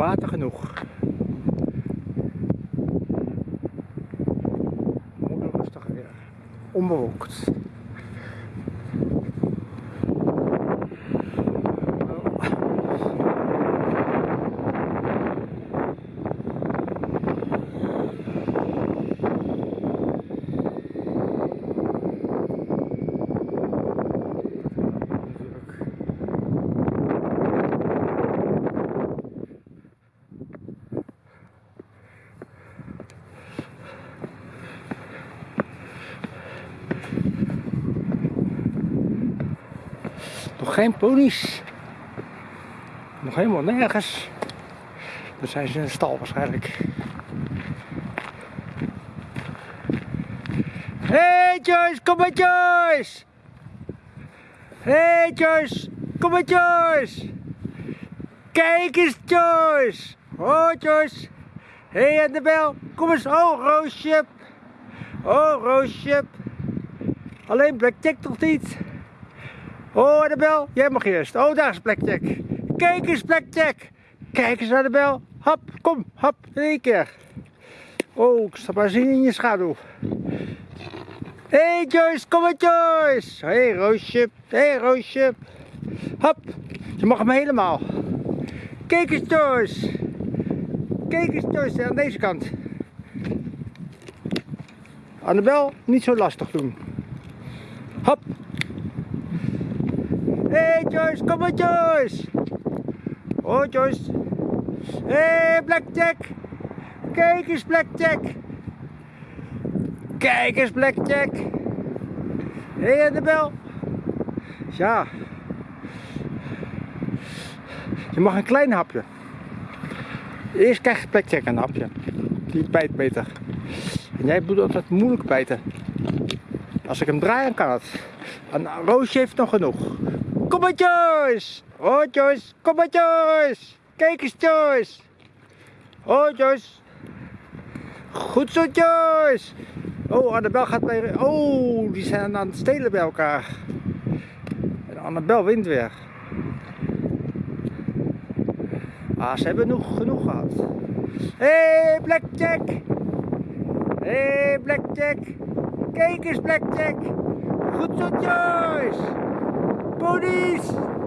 Water genoeg. Moeder rustig weer. Onbewolkt. Nog geen ponies. Nog helemaal nergens. Dan zijn ze in de stal waarschijnlijk. Hey Joyce, kom maar Joyce! Hey Joyce, kom Joyce! Kijk eens Joyce! Oh Joyce! Hey Annabel, kom eens. Oh Roosje! Oh Roosje! Alleen Blackjack toch niet? Oh, Annabel, jij mag eerst. Oh, daar is Blackjack. Kijk eens, Blackjack. Kijk eens, Annabel. Hop, kom, hop, in één keer. Oh, ik sta maar zien in je schaduw. Hé, hey, Joyce, kom maar, Joyce. Hé, hey, Roosje. Hé, hey, Roosje. Hop, je mag hem helemaal. Kijk eens, Joyce. Kijk eens, Joyce, aan deze kant. Annabel, niet zo lastig doen. Hop. Hé hey Joyce, kom maar Joyce! Oh Joyce! Hé hey, Blackjack! Kijk eens Blackjack! Kijk eens Blackjack! Hé hey, Annabel! Ja. Je mag een klein hapje. Eerst krijgt Blackjack een hapje. Die bijt beter. En jij moet altijd moeilijk bijten. Als ik hem draai, dan kan het. En Roosje heeft nog genoeg. Kom maar Joyce! Oh Joyce, kom maar Joyce! Kijk eens Joyce! Oh Joyce! Goed zo Joyce! Oh, Annabel gaat weer... Oh, die zijn aan het stelen bij elkaar. En Annabel wint weer. Ah, ze hebben nog genoeg gehad. Hé, hey, Blackjack! Hé, hey, Blackjack! Kijk eens Blackjack! Goed zo Joyce! Police!